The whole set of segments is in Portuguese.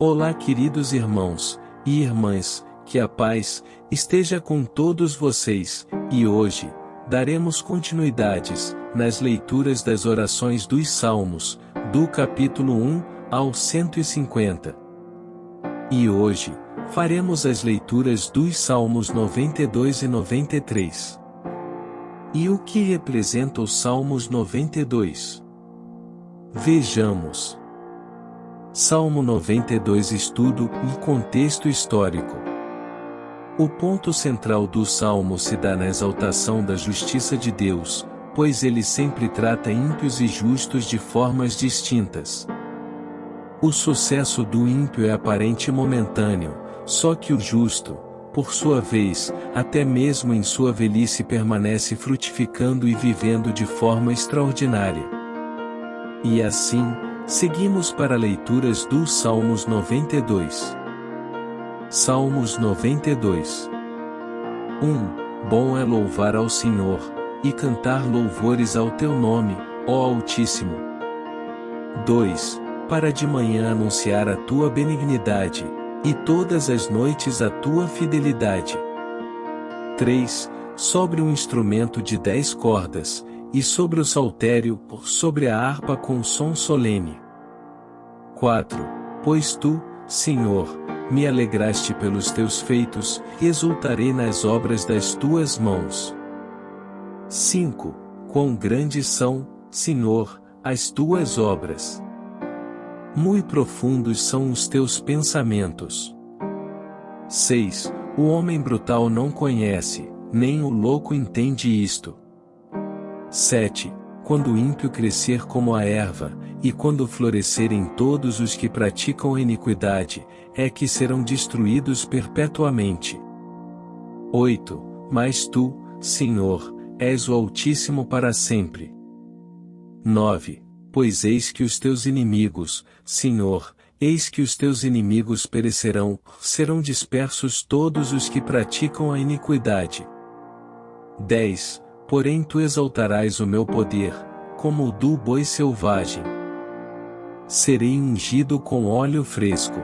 Olá, queridos irmãos e irmãs, que a paz esteja com todos vocês, e hoje daremos continuidades nas leituras das orações dos Salmos, do capítulo 1 ao 150. E hoje faremos as leituras dos Salmos 92 e 93. E o que representa os Salmos 92? Vejamos. Salmo 92 Estudo e contexto histórico. O ponto central do salmo se dá na exaltação da justiça de Deus, pois ele sempre trata ímpios e justos de formas distintas. O sucesso do ímpio é aparente e momentâneo, só que o justo, por sua vez, até mesmo em sua velhice permanece frutificando e vivendo de forma extraordinária. E assim, seguimos para leituras dos Salmos 92. Salmos 92 1. Bom é louvar ao Senhor, e cantar louvores ao teu nome, ó Altíssimo. 2. Para de manhã anunciar a tua benignidade, e todas as noites a tua fidelidade. 3. Sobre um instrumento de dez cordas, e sobre o saltério, sobre a harpa com som solene. 4. Pois tu, Senhor, me alegraste pelos teus feitos, exultarei nas obras das tuas mãos. 5. Quão grandes são, Senhor, as tuas obras. Muito profundos são os teus pensamentos. 6. O homem brutal não conhece, nem o louco entende isto. 7. Quando o ímpio crescer como a erva, e quando florescerem todos os que praticam a iniquidade, é que serão destruídos perpetuamente. 8. Mas tu, Senhor, és o Altíssimo para sempre. 9. Pois eis que os teus inimigos, Senhor, eis que os teus inimigos perecerão, serão dispersos todos os que praticam a iniquidade. 10. Porém tu exaltarás o meu poder, como o do boi selvagem. Serei ungido com óleo fresco.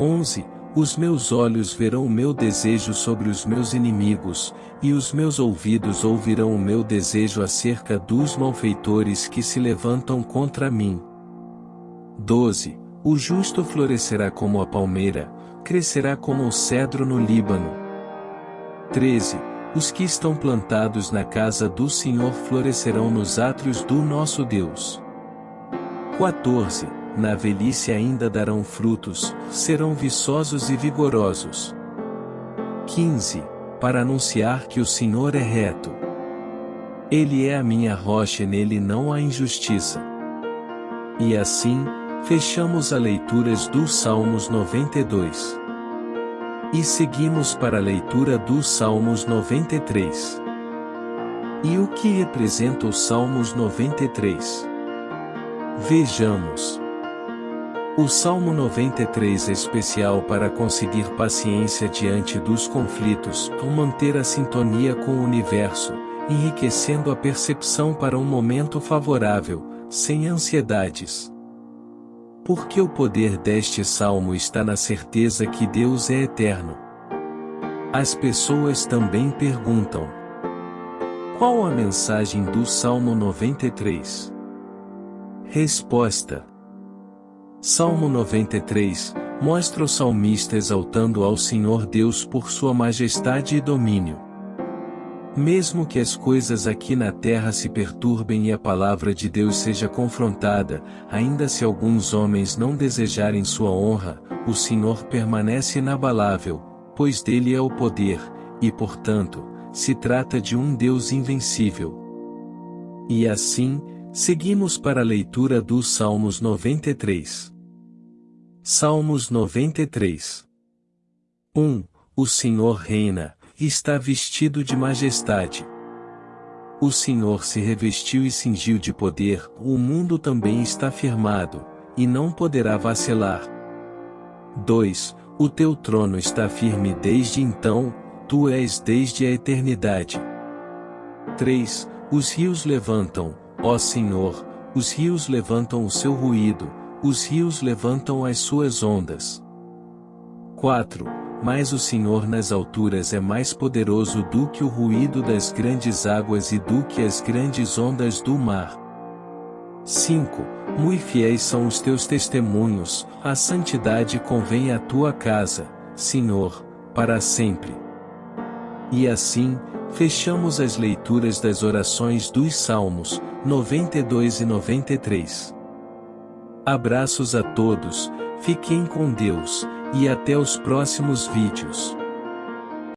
11. Os meus olhos verão o meu desejo sobre os meus inimigos, e os meus ouvidos ouvirão o meu desejo acerca dos malfeitores que se levantam contra mim. 12. O justo florescerá como a palmeira, crescerá como o cedro no Líbano. 13. Os que estão plantados na casa do Senhor florescerão nos átrios do nosso Deus. 14 na velhice ainda darão frutos, serão viçosos e vigorosos. 15. Para anunciar que o Senhor é reto. Ele é a minha rocha e nele não há injustiça. E assim, fechamos a leituras dos Salmos 92. E seguimos para a leitura dos Salmos 93. E o que representa os Salmos 93? Vejamos. O Salmo 93 é especial para conseguir paciência diante dos conflitos, ou manter a sintonia com o universo, enriquecendo a percepção para um momento favorável, sem ansiedades. Porque o poder deste salmo está na certeza que Deus é eterno. As pessoas também perguntam: Qual a mensagem do Salmo 93? Resposta Salmo 93 mostra o salmista exaltando ao Senhor Deus por sua majestade e domínio. Mesmo que as coisas aqui na terra se perturbem e a palavra de Deus seja confrontada, ainda se alguns homens não desejarem sua honra, o Senhor permanece inabalável, pois dele é o poder, e portanto, se trata de um Deus invencível. E assim, seguimos para a leitura dos Salmos 93. Salmos 93 1. O Senhor reina, está vestido de majestade. O Senhor se revestiu e cingiu de poder, o mundo também está firmado, e não poderá vacilar. 2. O teu trono está firme desde então, tu és desde a eternidade. 3. Os rios levantam, ó Senhor, os rios levantam o seu ruído, os rios levantam as suas ondas. 4. Mas o Senhor nas alturas é mais poderoso do que o ruído das grandes águas e do que as grandes ondas do mar. 5. Muito fiéis são os teus testemunhos, a santidade convém à tua casa, Senhor, para sempre. E assim, fechamos as leituras das orações dos Salmos, 92 e 93. Abraços a todos, fiquem com Deus, e até os próximos vídeos.